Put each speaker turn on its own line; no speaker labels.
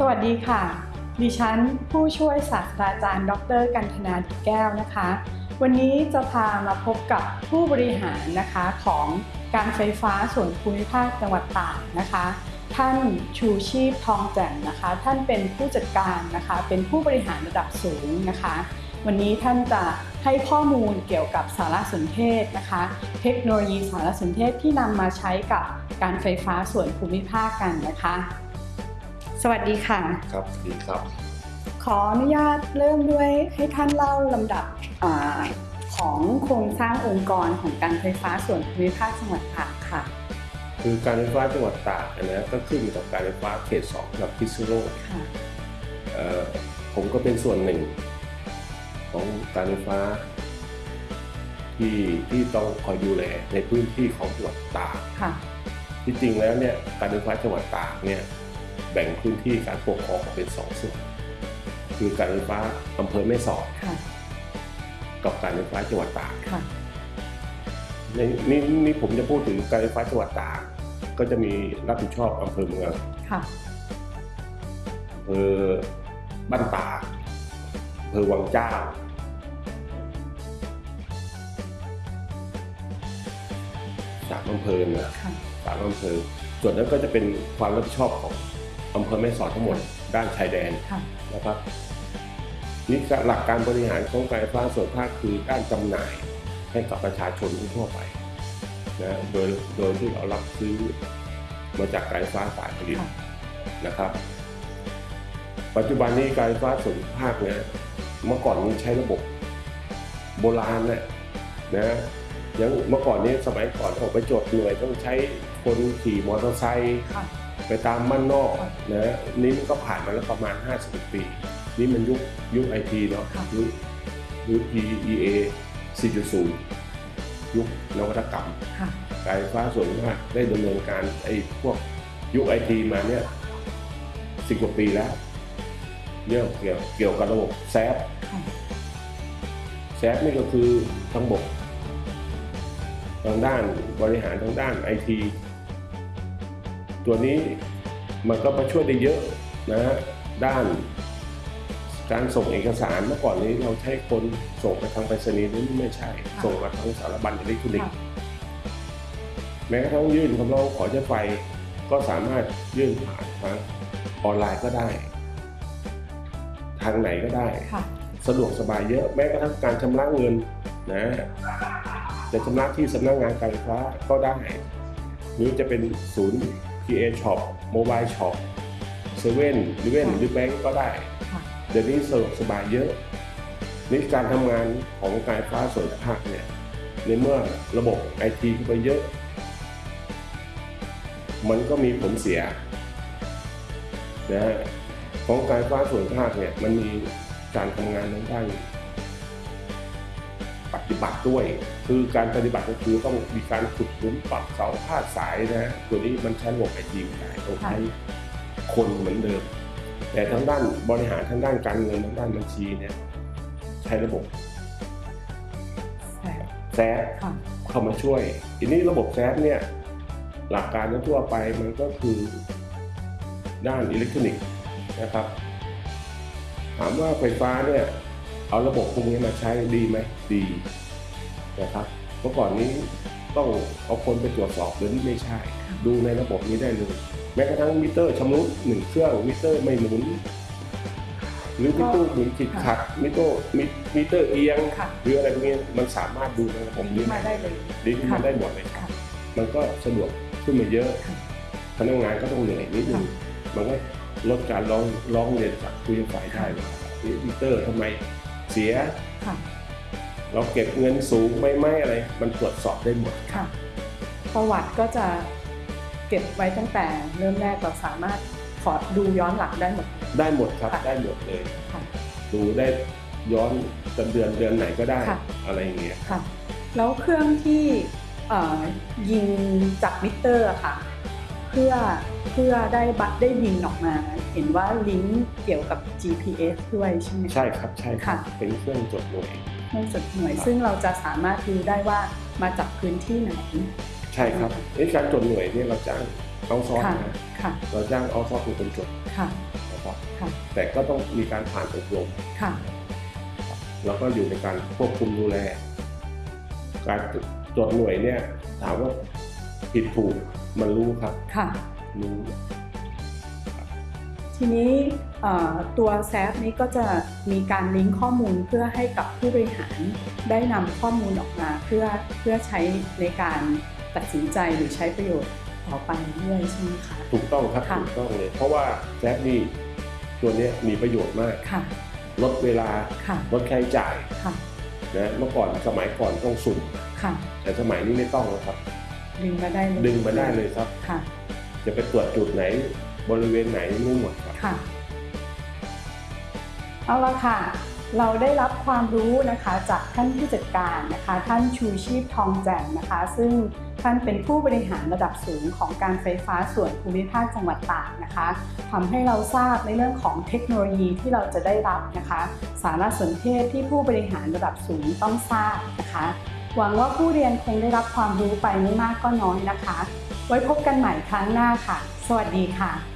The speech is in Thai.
สวัสดีค่ะ ดิฉันผู้ช่วยศาสตราจารย์ ดร กันธนาดิแก้วนะคะ วันนี้จะพามาพบกับผู้บริหารนะคะของการไฟฟ้าส่วนภูมิภาคจังหวัดตากนะคะ ท่านชูชีพทองแจ่มนะคะ ท่านเป็นผู้จัดการนะคะ เป็นผู้บริหารระดับสูงนะคะ วันนี้ท่านจะให้ข้อมูลเกี่ยวกับสารสนเทศนะคะ เทคโนโลยีสารสนเทศที่นำมาใช้กับการไฟฟ้าส่วนภูมิภาคกันนะคะ วัสดีค่ะ
ครับดีครับ
ขออนุญาตเริ่มด้วยให้ท่านเล่าลำดับอาของโครงสร้างองค์กรของการไฟฟ้าส่วนภูมิภาคจังหวัดตากค่ะ
คือการไฟฟ้าจังหวัดตากนะก็ขึ้นอยู่กับการไฟฟ้าเขตสองกับพิษณุโลก
ค่ะ
เอ่อผมก็เป็นส่วนหนึ่ง ของการไฟฟ้า ที่ที่ต้องคอยดูแลในพื้นที่ของจังหวัดตาก
ค่ะ
ที่จริงแล้วเนี่ยการไฟฟ้าจังหวัดตากเนี่ย แบ่งพื้นที่การปกครองออกเป็นสองส่วน คือการไฟฟ้าอำเภอแม่สอด
ค่ะ
กับการไฟฟ้าจังหวัดตาก
ค่ะ
ในนี่นี่ผมจะพูดถึงการไฟฟ้าจังหวัดตากก็จะมีรับผิดชอบอำเภอเมือง
ค่ะ
อำเภอบ้านตากอำเภอวังเจ้าสามอำเภอนะ
ค่ะ
สามอำเภอส่วนนั้นก็จะเป็นความรับผิดชอบของ อำเภอแม่สอดทั้งหมดด้านชายแดน
ค่ะ
นะครับนี่หลักการบริหารของการไฟฟ้าส่วนภาคคือการจำหน่ายให้กับประชาชนทั่วไปนะโดยโดยที่เรารับซื้อมาจากการไฟฟ้าฝ่ายผลิต
ค่ะ
นะครับ ปัจจุบันนี้การไฟฟ้าส่วนภาคเนี่ยเมื่อก่อนนี้ใช้ระบบโบราณเนี่ยนะยังเมื่อก่อนนี้สมัยก่อนออกไปจดหน่วยต้องใช้คนขี่มอเตอร์ไซค์
ค่ะ
ไปตามบ้านนอก
ค่ะ
นะนี่มันก็ผ่านมาแล้วประมาณ50ปี นี่มันยุคยุคไอทีเนาะ
ค่ะ
ยุคยุค EA 4.0 ยุคนวัตกรรม
ค่ะ
การไฟฟ้าส่วนมากได้ดำเนินการไอ้พวกยุคไอทีมาเนี่ยสิบกว่าปีแล้วเรื่องเกี่ยวเกี่ยวกับระบบแซฟ
ค่ะ
แซฟนี่ก็คือทั้งบกทางด้านบริหารทางด้านไอที ตัวนี้มันก็มาช่วยได้เยอะนะฮะด้าน การส่งเอกสารเมื่อก่อนนี้เราใช้คนส่งไปทางไปรษณีย์นี่ไม่ใช่
ค่ะ
ส่งมาทางสารบัญอิเล็กทรอนิก
ค่ะ
ส์แม้กระทั่งยื่นคำร้องขอใช้ไฟก็สามารถยื่นผ่านทางออนไลน์ก็ได้ ทางไหนก็ได้
ค่ะ
สะดวกสบายเยอะแม้กระทั่งการชำระเงินนะจะชำระที่สำนักงานการไฟฟ้าก็ได้หรือจะเป็นศูนย์ PA Shop Mobile Shop เซเว่นหรือเว่นหรือแบงก์ก็ได้
ค่ะ
เดี๋ยวนี้สะดวกสบายเยอะนี่การทำงานของการไฟฟ้าส่วนภาคเนี่ย ในเมื่อระบบไอทีเข้าไปเยอะ มันก็มีผลเสียนะฮะของการไฟฟ้าส่วนภาคเนี่ย มันมีการทำงานทางด้านป ฏิบัติด้วย คือการปฏิบัติก็คือต้องมีการขุดหลุมปรับเสาพาดสายนะฮะตัวนี้มันใช้ระบบไอทีไม่ได้ต้องใช้คนเหมือนเดิม แต่ทางด้านบริหารทางด้านการเงินทางด้านบัญชีเนี่ยใช้ระบบ
แสบ
แซฟ
ค่ะ
เข้ามาช่วย ทีนี้ระบบแซฟเนี่ยหลักการทั่วไปมันก็คือด้านอิเล็กทรอนิกส์นะครับ ถามว่าไฟฟ้าเนี่ยเอาระบบพวกนี้มาใช้ดีไหมดี นะครับเมื่อก่อนนี้ต้องเอาคนไปตรวจสอบหรือไม่ใช่ ดูในระบบนี้ได้เลย แม้กระทั่งมิเตอร์ชำรุดหนึ่งเครื่องมิเตอร์ไม่หมุน หรือมิเตอร์หมุนติดขัดมิเตอร์มิมิเตอร์เอียง
ค่ะ
หรืออะไรพวกนี้มันสามารถดูในระบบนี้
มาได้เลย
ลิงก์มาได้หมดเลยครับ
ค่ะ
มันก็สะดวกขึ้นมาเยอะ
ค่ะ
พนักงานก็ต้องเหนื่อยนิดนึง
ค่ะ
มันก็ลดการร้องร้องเรียนจากผู้ใช้ไฟได้ว่ามิเตอร์ทำไมเสีย
ค่ะ
เราเก็บเงินสูงไม่ไม่อะไร มันตรวจสอบได้หมด
ค่ะ ประวัติก็จะเก็บไว้ตั้งแต่เริ่มแรกเราสามารถขอดูย้อนหลังได้หมด
ได้หมดครับ
ค่ะ
ได้หมดเลย
ค่ะ
ดูได้ย้อนเดือนเดือนไหนก็ได้
ค่ะ
อะไรอย่างเงี้ย
ค่ะ แล้วเครื่องที่เอ่อยิงจากมิเตอร์อะค่ะเพื่อเพื่อได้บัตรได้บินออกมา เห็นว่าลิงก์เกี่ยวกับ GPS ด้วยใช่ไหมคะ
ใช่ครับใช่ครับ
ค่ะ
เป็นเครื่องจดหน่วย
เครื่องจดหน่วย
ครับ
ซึ่งเราจะสามารถดูได้ว่ามาจากพื้นที่ไหน
ใช่ครับไอ้การจดหน่วยเนี่ยเราจ้างเอาซอร์
ค่ะ
นะ
ค่ะ
เราจ้างเอาซอร์เป็นคนจด
ค่ะ
นะครับ
ค่ะ
แต่ก็ต้องมีการผ่านอบรม
ค่ะ
แล้วก็อยู่ในการควบคุมดูแล การตรวจหน่วยเนี่ยถามว่าผิดถูก มันรู้ครับ
ค่ะ
รู้
ทีนี้เอ่อตัวแซฟนี้ก็จะมีการลิงก์ข้อมูลเพื่อให้กับผู้บริหารได้นำข้อมูลออกมาเพื่อเพื่อใช้ในการตัดสินใจหรือใช้ประโยชน์ต่อไปด้วยใช่ไหมคะ
ถูกต้องครับ
ค่ะ
ถูกต้องเลยเพราะว่าแซฟนี่ตัวเนี้ยมีประโยชน์มาก
ค่ะ
ลดเวลา
ค่ะ
ลดค่าใช้จ่าย
ค่ะ
นะเมื่อก่อนสมัยก่อนต้องสุ่ม
ค่ะ
แต่สมัยนี้ไม่ต้องแล้วครับ
ดึงมาได้เลย
ดึงมาได้เลยครับ
ค่ะ
จะไปตรวจจุดไหน บริเวณไหนไม่หมดครับ
ค่ะ เอาละค่ะ เราได้รับความรู้นะคะจากท่านผู้จัดการนะคะ ท่านชูชีพทองแจ่มนะคะ ซึ่งท่านเป็นผู้บริหารระดับสูงของการไฟฟ้าส่วนภูมิภาคจังหวัดตากนะคะทำให้เราทราบในเรื่องของเทคโนโลยีที่เราจะได้รับนะคะ สารสนเทศที่ผู้บริหารระดับสูงต้องทราบนะคะ หวังว่าผู้เรียนคงได้รับความรู้ไปไม่มากก็น้อยนะคะ ไว้พบกันใหม่ครั้งหน้าค่ะ สวัสดีค่ะ